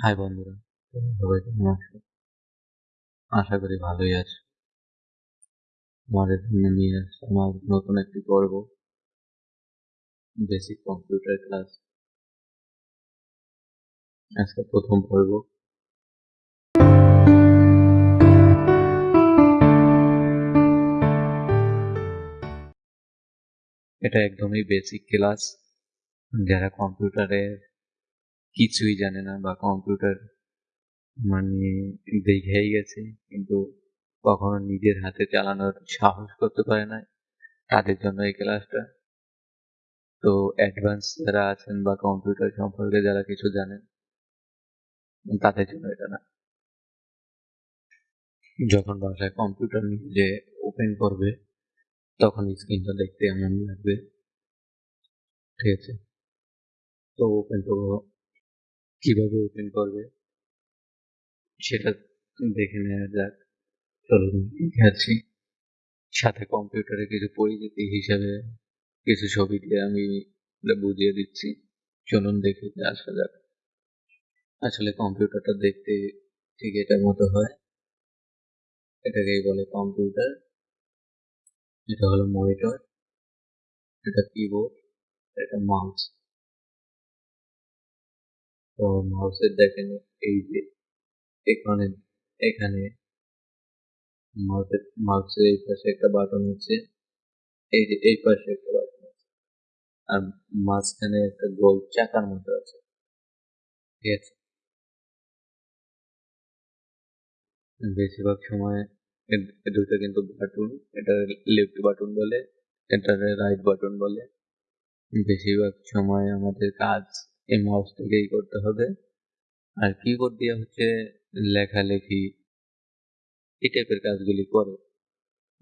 High বন্ধুরা সবাই? কেমন আছো? আশা করি ভালোই আছো। তোমাদের জন্য নিয়ে আসছে আমার নতুন একটি পর্ব বেসিক কম্পিউটার ক্লাস আজকে প্রথম পর্ব। এটা একদমই বেসিক ক্লাস যারা কম্পিউটারের কিছুই জানে না বা কম্পিউটার মানে দেখেই গেছে, কিন্তু কখনো নিজের হাতে চালানোর সাহস করতে পারে না তাদের জন্য এই ক্লাসটা তো অ্যাডভান্স যারা আছেন বা কম্পিউটার সম্পর্কে যারা কিছু জানেন, তাদের জন্য এটা না। যখন বাসায় কম্পিউটার নিজে ওপেন করবে, তখন স্ক্রিনটা দেখতে এমন লাগবে। ঠিক আছে? তো ওপেন করব। কীভাবে ওপেন করবে, সেটা দেখে নেওয়া যাক। চলুন দেখাচ্ছি সাথে কম্পিউটারে কিছু পরিচিতি হিসাবে কিছু ছবি দিয়ে আমি বুঝিয়ে দিচ্ছি। চলুন দেখে আসা যাক। আসলে কম্পিউটারটা দেখতে ঠিক এটার মতো হয়। এটাকেই বলে কম্পিউটার। এটা হলো মনিটর। এটা কিবোর্ড এটা মাউস তো মাউসের দেখেন এই যে এখানে এখানে মাউসের মাউসের এই পাশে একটা বাটন আছে। এই যে এই পাশে একটা বাটন আছে। আর মাঝখানে একটা গোল চাকার মতো আছে। ঠিক আছে? বেশিরভাগ সময় দুটো কিন্তু বাটন এটা লেফট বাটন বলে, এটা রাইট বাটন বলে। বেশিরভাগ সময় আমাদের কাজ এই মাউস থেকেই করতে হবে। আর কিবোর্ড দিয়ে হচ্ছে লেখালেখি, এই টাইপের কাজগুলি করে।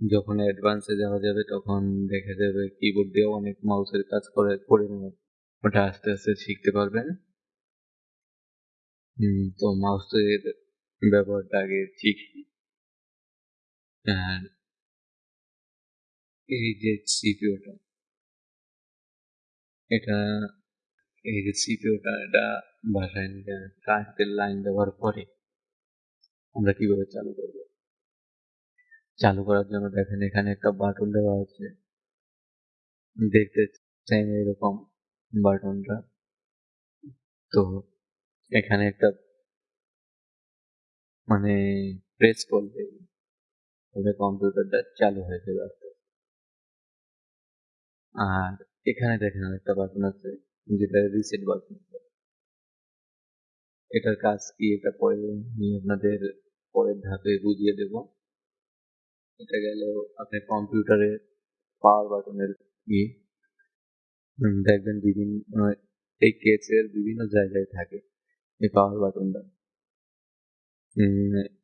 যখন অ্যাডভান্সে যাওয়া যাবে, তখন দেখা যাবে কিবোর্ড দিয়েও অনেক মাউসের কাজ করে করে নেবেন ওটা আস্তে আস্তে শিখতে পারবেন। তো মাউসের ব্যবহারটা আগে শিখি। আর এই যে সিপিওটা এটা এই যে সিপিওটা এটা বাসায় কারেন্টের লাইন ব্যবহার করে আমরা কীভাবে চালু করব চালু করার জন্য দেখেন এখানে একটা বাটন দেওয়া আছে দেখতে সেম এরকম বাটনটা তো এখানে একটা মানে প্রেস করলে তবে কম্পিউটারটা চালু হয়ে যাবে আর এখানে দেখেন একটা বাটন আছে যেটা রিসেট বাটন এটার কাজ কি? এটা পরে নিয়ে আপনাদের পরের ধাপে বুঝিয়ে দেব। এটা গেল আপনার কম্পিউটারের পাওয়ার বাটনের ই। দেখবেন বিভিন্ন এই কেসের বিভিন্ন জায়গায় থাকে এই পাওয়ার বাটনটা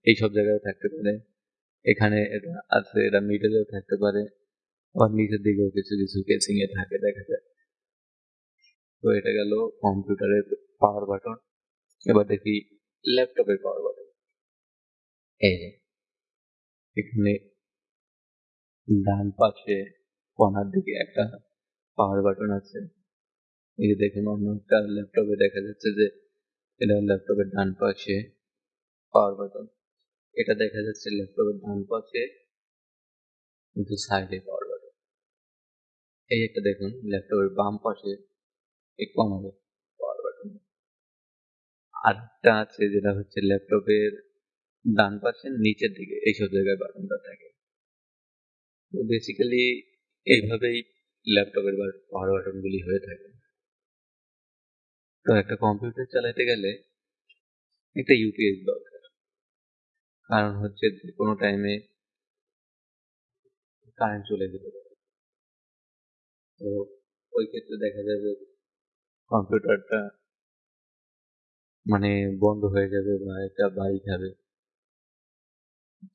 এই সব জায়গায় থাকতে পারে। এখানে এটা আছে, এটা মিডলেও থাকতে পারে। আবার নিচের দিকেও কিছু কিছু কেসিং এ থাকে, দেখা যায়। তো এটা গেল কম্পিউটারের পাওয়ার বাটন এবার দেখি ল্যাপটপের পাওয়ার বাটন এই যে, এখানে ডান পাশে কর্নার দিকে একটা পাওয়ার বাটন আছে। এই যে দেখুন, অন্য একটা ল্যাপটপে দেখা যাচ্ছে যে এটা ল্যাপটপের ডান পাশে পাওয়ার বাটন এটা দেখা যাচ্ছে ল্যাপটপের ডান পাশে কিন্তু সাইডে পাওয়ার বাটন এই একটা দেখুন, ল্যাপটপের বাম পাশে পাওয়ার বাটন আরেকটা আছে যেটা হচ্ছে ল্যাপটপের ডান পাশে, নিচের দিকে এইসব জায়গায় বাটনটা থাকে। তো বেসিক্যালি এইভাবেই ল্যাপটপের পাওয়ার বাটনগুলি হয়ে থাকে। তো একটা কম্পিউটার চালাতে গেলে একটা ইউপিএস দরকার। কারণ হচ্ছে কোনো টাইমে কারেন্ট চলে যেতে পারে। তো ওই ক্ষেত্রে দেখা যাবে কম্পিউটারটা মানে বন্ধ হয়ে যাবে বা একটা বাড়ি খাবে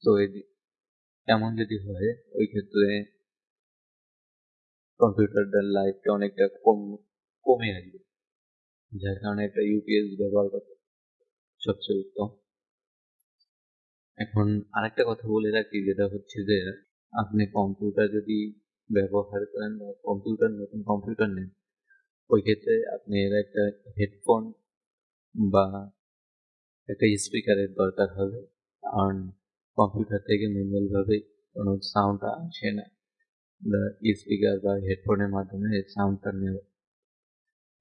তো এমন যদি হয়, ওই ক্ষেত্রে কম্পিউটারটার লাইফটা অনেকটা কম, কমে আসবে। যার কারণে একটা ইউপিএস ব্যবহার করতে সবচেয়ে উত্তম। এখন আরেকটা কথা বলে রাখি, যেটা হচ্ছে যে আপনি কম্পিউটার যদি ব্যবহার করেন বা কম্পিউটার, নতুন কম্পিউটার নেন ওই ক্ষেত্রে আপনি এর একটা হেডফোন বা একটা স্পিকারের দরকার হবে। কারণ কম্পিউটার থেকে ম্যানুয়াল ভাবে কোনো সাউন্ড আসে না। স্পিকার বা হেডফোনের মাধ্যমে সাউন্ডটা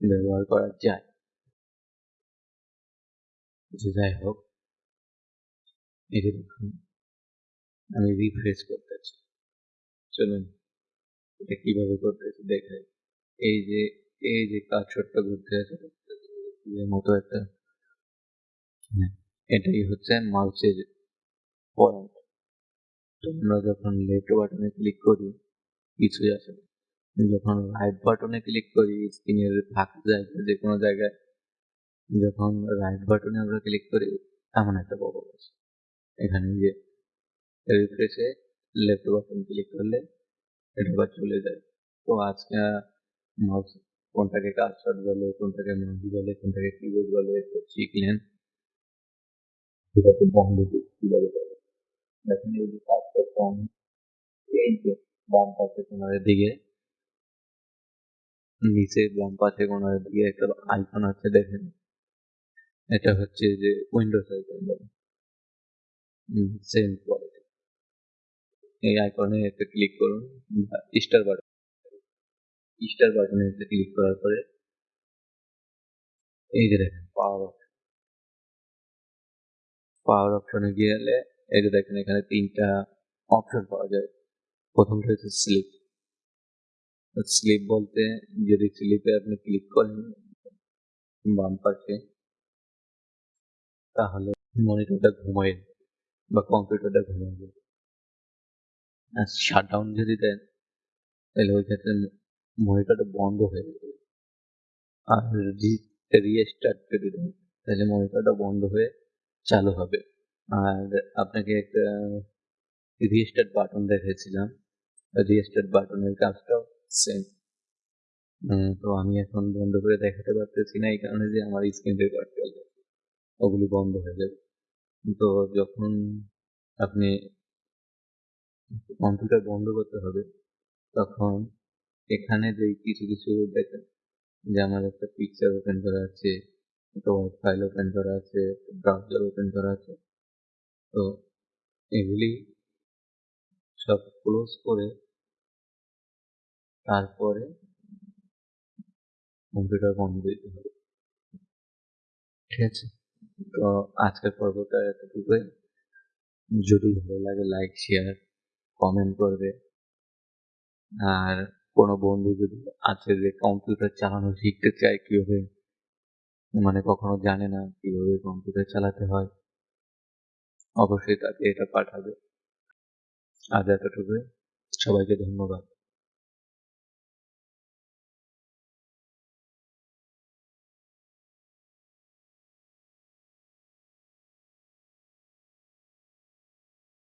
ব্যবহার করা যায়। যে যাই হোক। এটা দেখুন, আমি রিফ্রেশ করতেছি। চলুন, এটা কীভাবে করতেছি দেখাই। এই যে এই যে কাঠটা ঘুরতে আছে মতো একটা হ্যাঁ, এটাই হচ্ছে মাউসের পয়েন্ট আমরা যখন লেফট বাটনে ক্লিক করি কিছুই আসে না। যখন রাইট বাটনে ক্লিক করি স্ক্রিনের ফাঁকা জায়গায় যে কোনো জায়গায় যখন রাইট বাটনে আমরা ক্লিক করি এমন একটা বড় আসে। এখানে যে রিফ্রেশে লেফট বাটন ক্লিক করলে এটা চলে যায়। তো আজকে মাউস কোনটাকে কাজশট বলে, কোনটাকে মাউস বলে, কোনটাকে কিবোর্ড বলে শিখলেন এটাকে বন্ধ কীভাবে করে দেখেন, এই যে কাজটা কম এই যে বাম পাশে কোনারের দিকে নিচে বাম পাশে কোনারের দিকে একটা আইকন আছে, দেখেন। এটা হচ্ছে যে উইন্ডোজ আইকন বলে সেম কোয়ালিটি এই আইকনে একটা ক্লিক করুন স্টার বাটন স্টার বাটনে ক্লিক করার পরে এই যে দেখেন পাওয়ার অপশন পাওয়ার অপশনে গেলে এই যে দেখেন, এখানে তিনটা অপশন পাওয়া যায়। প্রথমটা হচ্ছে স্লিপ স্লিপ বলতে যদি স্লিপে আপনি ক্লিক করেন বাম পাশে, তাহলে মনিটরটা ঘুমায় বা কম্পিউটারটা ঘুমায় যাবে আর শাটডাউন যদি দেন, তাহলে ওই ক্ষেত্রে মনিটরটা বন্ধ হয়ে যাবে আর রিস্টার্ট করে দেন। তাহলে মনিটরটা বন্ধ হয়ে চালু হবে। আর আপনাকে একটা রিস্টার্ট বাটন দেখেছিলাম রিস্টার্ট বাটনের কাজটাও সেম তো আমি এখন বন্ধ করে দেখাতে পারতেছি না, এই কারণে যে আমার স্ক্রিন রেকর্ড চলবে ওগুলি বন্ধ হয়ে যাবে। তো যখন আপনি কম্পিউটার বন্ধ করতে হবে, তখন এখানে যে কিছু কিছু দেখেন যে আমার একটা পিকচার ওপেন করা আছে একটা ওয়ার্ড ফাইল ওপেন করা আছে ব্রাউজার ওপেন করা আছে। তো এগুলি সব ক্লোজ করে তারপরে কম্পিউটার বন্ধ দিতে হবে। ঠিক আছে। তো আজকের পর্বটা এতটুকুই। যদি ভালো লাগে লাইক শেয়ার কমেন্ট করবে। আর কোনো বন্ধু যদি আছে যে কম্পিউটার চালানো শিখতে চায় কীভাবে? মানে কখনো জানে না কীভাবে কম্পিউটার চালাতে হয়। অবশ্যই তাকে এটা পাঠাবে। আজ এতটুকু সবাইকে ধন্যবাদ।